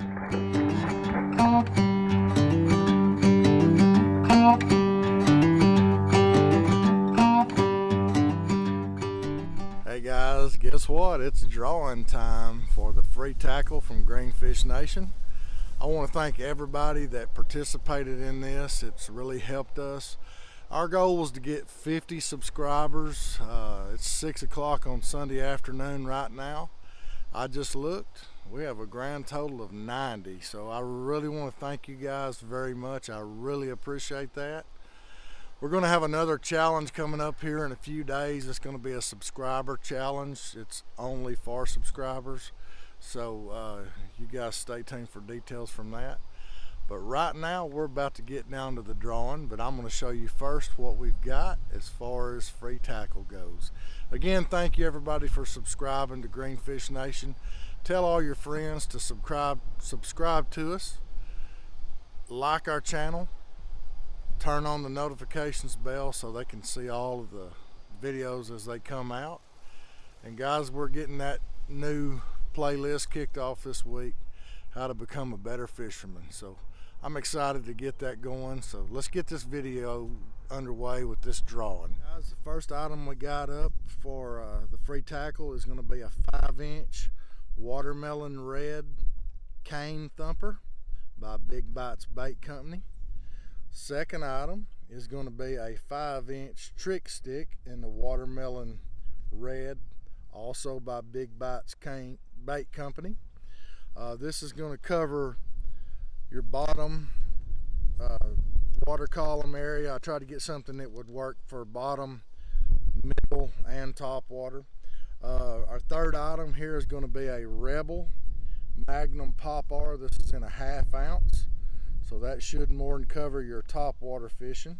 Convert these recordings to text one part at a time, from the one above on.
Hey guys, guess what? It's drawing time for the free tackle from Greenfish Nation. I want to thank everybody that participated in this. It's really helped us. Our goal was to get 50 subscribers. Uh, it's 6 o'clock on Sunday afternoon right now. I just looked. We have a grand total of 90. So I really want to thank you guys very much. I really appreciate that. We're going to have another challenge coming up here in a few days. It's going to be a subscriber challenge. It's only for subscribers. So uh, you guys stay tuned for details from that. But right now we're about to get down to the drawing, but I'm going to show you first what we've got as far as free tackle goes. Again, thank you everybody for subscribing to Greenfish Nation. Tell all your friends to subscribe, subscribe to us, like our channel, turn on the notifications bell so they can see all of the videos as they come out. And guys, we're getting that new playlist kicked off this week, how to become a better fisherman. So I'm excited to get that going. So let's get this video underway with this drawing. Guys, the first item we got up for uh, the free tackle is gonna be a five inch watermelon red cane thumper by Big Bites Bait Company. Second item is going to be a 5 inch Trick Stik in the watermelon red, also by Big Bites Cane Bait Company. Uh, this is going to cover your bottom uh, water column area. I tried to get something that would work for bottom, middle, and top water. Uh, our third item here is going to be a Rebel Magnum Pop-R. This is in a half ounce. So that should more than cover your top water fishing.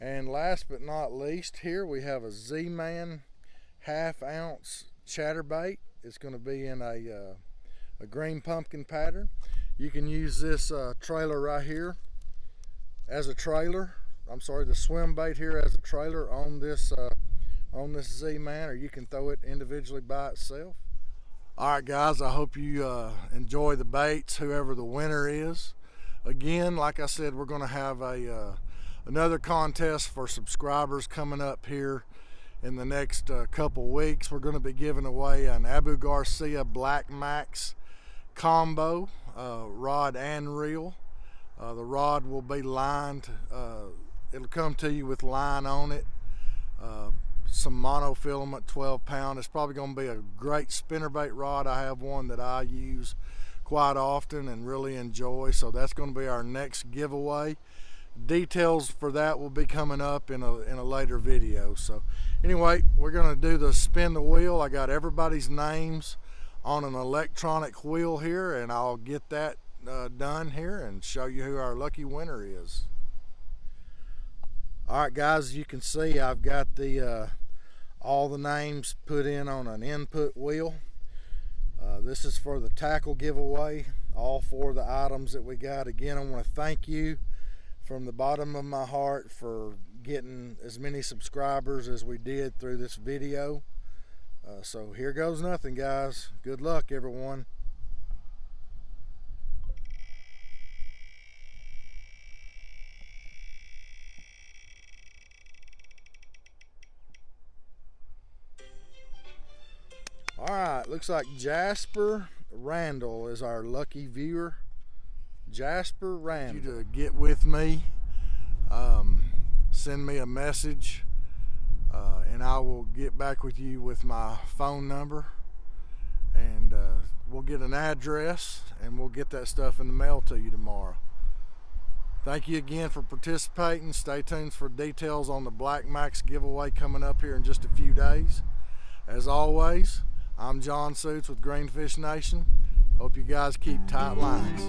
And last but not least, here we have a Z-Man half ounce chatterbait. It's going to be in a, uh, a green pumpkin pattern. You can use this uh, trailer right here as a trailer. I'm sorry, the swim bait here as a trailer on this uh, on this Z-Man, or you can throw it individually by itself. All right, guys, I hope you uh, enjoy the baits, whoever the winner is. Again like I said we're gonna have a uh, another contest for subscribers coming up here in the next uh, couple weeks. We're going to be giving away an Abu Garcia Black Max combo uh, rod and reel. Uh, the rod will be lined uh, it'll come to you with line on it some monofilament 12 pound it's probably going to be a great spinnerbait rod I have one that I use quite often and really enjoy. So that's going to be our next giveaway. Details for that will be coming up in a, in a later video. So anyway, we're going to do the spin the wheel. I got everybody's names on an electronic wheel here and I'll get that uh, done here and show you who our lucky winner is. All right guys, you can see I've got the uh, all the names put in on an input wheel. Uh, this is for the tackle giveaway, all four of the items that we got. Again, I want to thank you from the bottom of my heart for getting as many subscribers as we did through this video. Uh, so here goes nothing, guys. Good luck, everyone. All right, looks like Jasper Randall is our lucky viewer. Jasper Randall. You to get with me, um, send me a message, uh, and I will get back with you with my phone number, and uh, we'll get an address, and we'll get that stuff in the mail to you tomorrow. Thank you again for participating. Stay tuned for details on the Black Max giveaway coming up here in just a few days. As always, I'm John Suits with Greenfish Nation. Hope you guys keep tight lines.